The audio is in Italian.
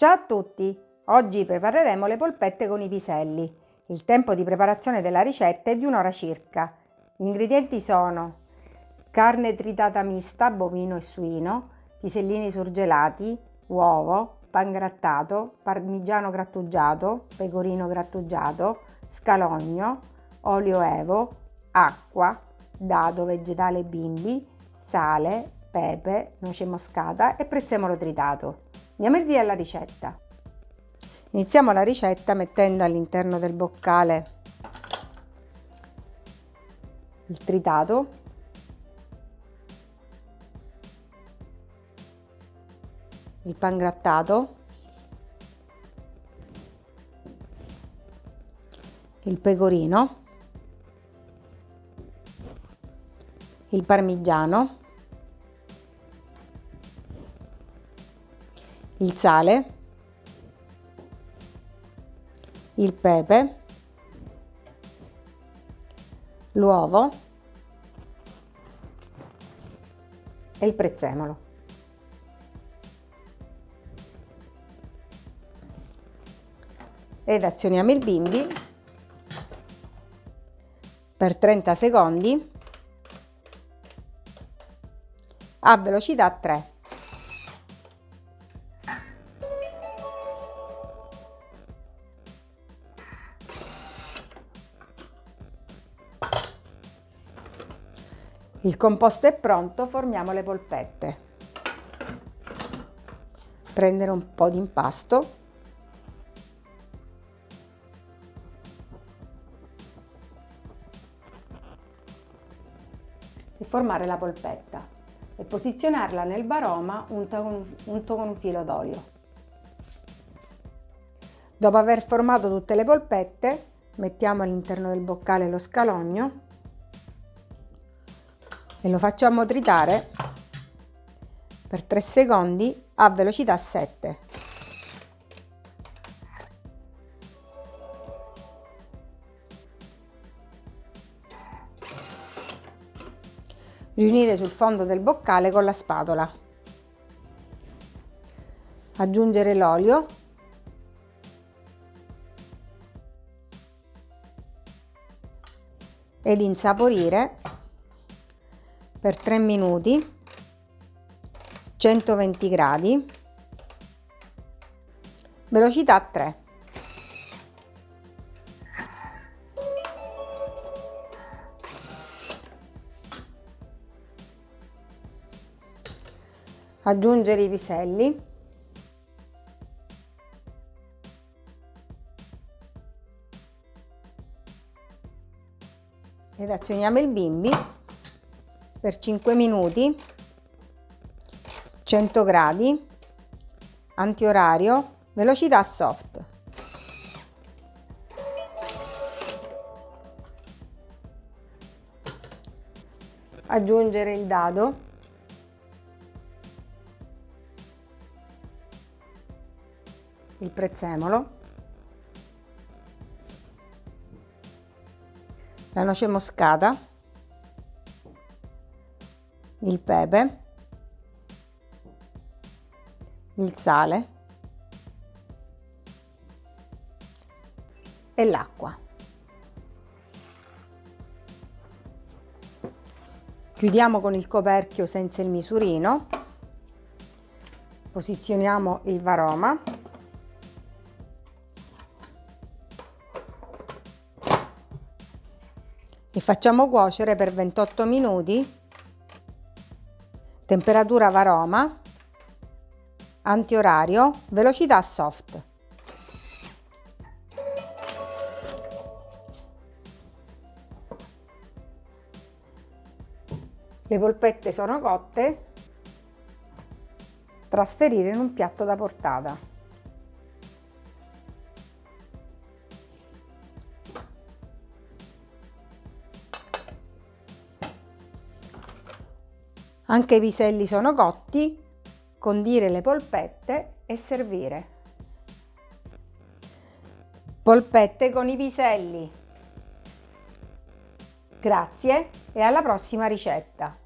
Ciao a tutti! Oggi prepareremo le polpette con i piselli. Il tempo di preparazione della ricetta è di un'ora circa. Gli ingredienti sono carne tritata mista, bovino e suino, pisellini surgelati, uovo, pan grattato, parmigiano grattugiato, pecorino grattugiato, scalogno, olio evo, acqua, dado vegetale bimbi, sale, pepe, noce moscata e prezzemolo tritato. Andiamo il via alla ricetta. Iniziamo la ricetta mettendo all'interno del boccale il tritato, il pan grattato, il pecorino, il parmigiano, il sale, il pepe, l'uovo. E il prezzemolo. Ed azioniamo il bimbi. Per 30 secondi. A velocità 3. Il composto è pronto, formiamo le polpette. Prendere un po' di impasto. E formare la polpetta e posizionarla nel baroma unto con, unto con un filo d'olio. Dopo aver formato tutte le polpette, mettiamo all'interno del boccale lo scalogno e lo facciamo tritare per 3 secondi a velocità 7. Riunire sul fondo del boccale con la spatola. Aggiungere l'olio ed insaporire per 3 minuti 120 gradi velocità 3 aggiungere i piselli. Ed azioniamo il bimbi per 5 minuti 100 gradi antiorario velocità soft. Aggiungere il dado. Il prezzemolo. La noce moscata il pepe, il sale e l'acqua. Chiudiamo con il coperchio senza il misurino, posizioniamo il varoma. E facciamo cuocere per 28 minuti temperatura varoma, antiorario, velocità soft. Le polpette sono cotte, trasferire in un piatto da portata. Anche i piselli sono cotti, condire le polpette e servire. Polpette con i piselli. Grazie e alla prossima ricetta!